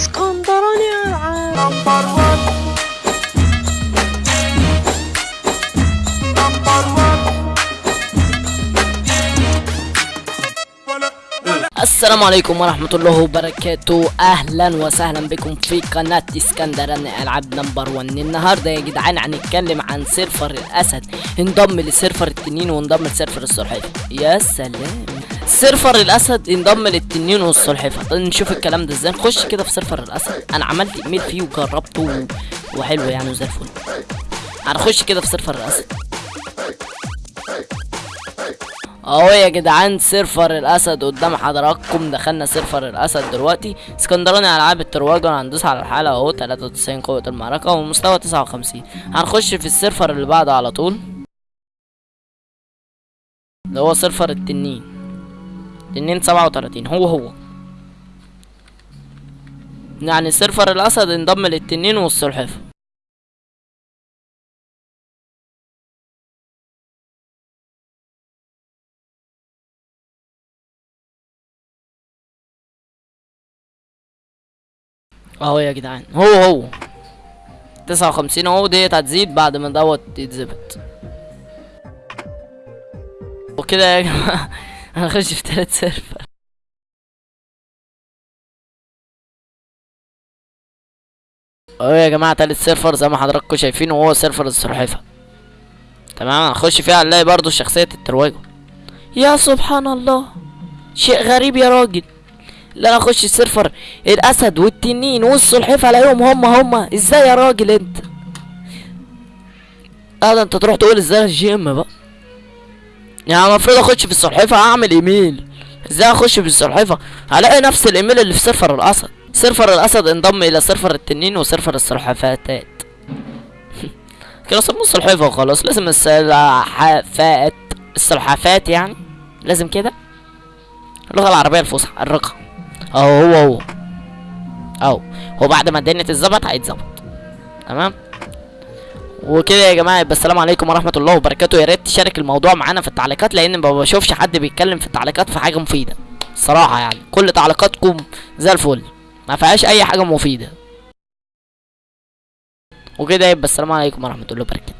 اسكندراني العاب السلام عليكم ورحمة الله وبركاته. أهلا وسهلا بكم في قناة اسكندراني ألعاب number 1 النهاردة يا جدعان هنتكلم عن server الأسد. انضم ل server التنين وانضم ل server السلحفاة يا سلام. server الأسد انضم للتنين والسلحفاة طيب نشوف الكلام ده إزاي. نخش كده في server الأسد. أنا عملت إيميل فيه وجربته. وحلو يعني وزي الفل. هنخش كده في server الأسد. أهو يا جدعان server الأسد قدام حضراتكم. دخلنا server الأسد دلوقتي. اسكندراني العاب الترواجة هندوس على الحالة أهو. 93 قوة المعركة ومستوى 59 هنخش في ال server اللي بعده على طول. اللي هو server التنين. تنين 37 هو هو. يعني server الأسد انضم للتنين والسلحفاة اهو يا جدعان هو هو. تسعة وخمسين اهو ديت هتزيد بعد ما دوت يتظبط وكده يا جماعة. هنخش في تالت server. اهو يا جماعة تالت server زي ما حضراتكم شايفين وهو server السلحفاة تمام؟ هنخش فيها هنلاقي برضو شخصية الترواجو يا سبحان الله! شيء غريب يا راجل. لا أنا اخش ال server. الأسد والتنين والسلحفاه الاقيهم هم هم. إزاي يا راجل أنت؟ آه ده أنت تروح تقول إزاي ال game بقى؟ يعني المفروض أخش في السلحفاه اعمل إيميل. إزاي أخش في السلحفاه هلاقي نفس الإيميل اللي في server الأسد. server الأسد انضم إلى server التنين و server السلحفاتات كده سموه السلحفاه وخلاص. لازم السلحفات السلحفات يعني؟ لازم كده؟ اللغة العربية الفصحى الرقم أهو هو هو. أهو. هو بعد ما الدنيا تتظبط هيتظبط. تمام؟ وكده يا جماعة يبقى السلام عليكم ورحمة الله وبركاته. يا ريت تشارك الموضوع معانا في التعليقات لأن ما بشوفش حد بيتكلم في التعليقات في حاجة مفيدة الصراحه يعني. كل تعليقاتكم زي الفل ما فيهاش أي حاجة مفيدة. وكده يبقى السلام عليكم ورحمة الله وبركاته.